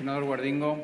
Guardingo.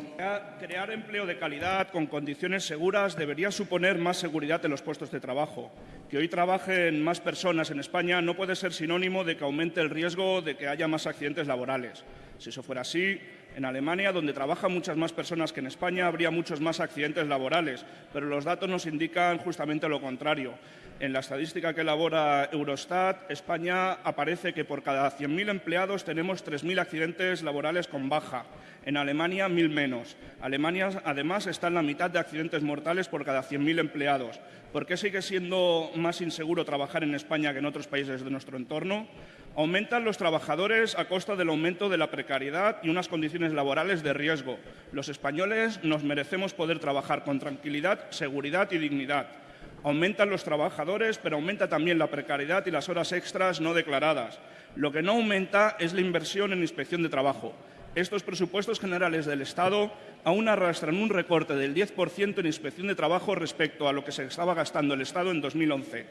Crear empleo de calidad con condiciones seguras debería suponer más seguridad en los puestos de trabajo. Que hoy trabajen más personas en España no puede ser sinónimo de que aumente el riesgo de que haya más accidentes laborales. Si eso fuera así, en Alemania, donde trabajan muchas más personas que en España, habría muchos más accidentes laborales, pero los datos nos indican justamente lo contrario. En la estadística que elabora Eurostat, España aparece que por cada 100.000 empleados tenemos 3.000 accidentes laborales con baja. En Alemania, 1.000 menos. Alemania, además, está en la mitad de accidentes mortales por cada 100.000 empleados. ¿Por qué sigue siendo más inseguro trabajar en España que en otros países de nuestro entorno? Aumentan los trabajadores a costa del aumento de la precariedad y unas condiciones laborales de riesgo. Los españoles nos merecemos poder trabajar con tranquilidad, seguridad y dignidad. Aumentan los trabajadores, pero aumenta también la precariedad y las horas extras no declaradas. Lo que no aumenta es la inversión en inspección de trabajo. Estos presupuestos generales del Estado aún arrastran un recorte del 10% en inspección de trabajo respecto a lo que se estaba gastando el Estado en 2011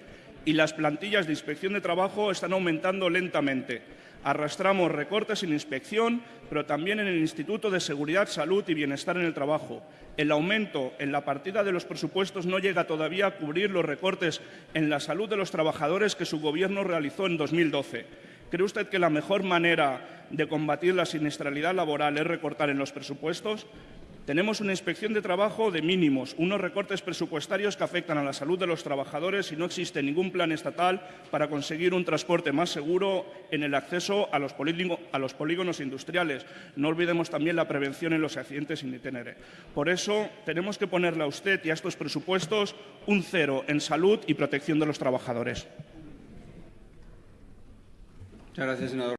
y las plantillas de inspección de trabajo están aumentando lentamente. Arrastramos recortes en inspección, pero también en el Instituto de Seguridad, Salud y Bienestar en el Trabajo. El aumento en la partida de los presupuestos no llega todavía a cubrir los recortes en la salud de los trabajadores que su Gobierno realizó en 2012. ¿Cree usted que la mejor manera de combatir la siniestralidad laboral es recortar en los presupuestos? Tenemos una inspección de trabajo de mínimos, unos recortes presupuestarios que afectan a la salud de los trabajadores y no existe ningún plan estatal para conseguir un transporte más seguro en el acceso a los, polígonos industriales. No olvidemos también la prevención en los accidentes sin detener. Por eso tenemos que ponerle a usted y a estos presupuestos un cero en salud y protección de los trabajadores. Muchas gracias, senador.